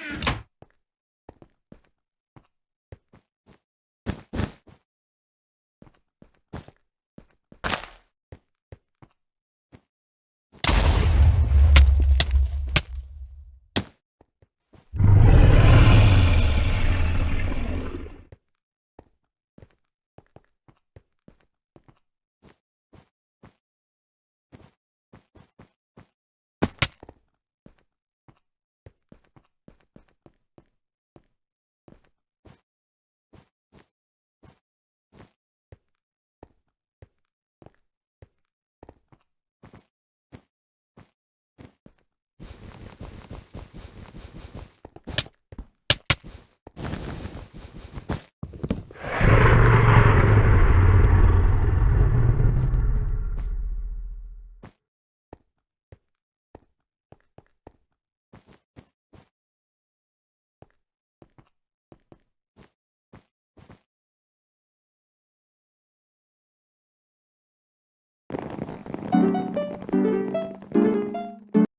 you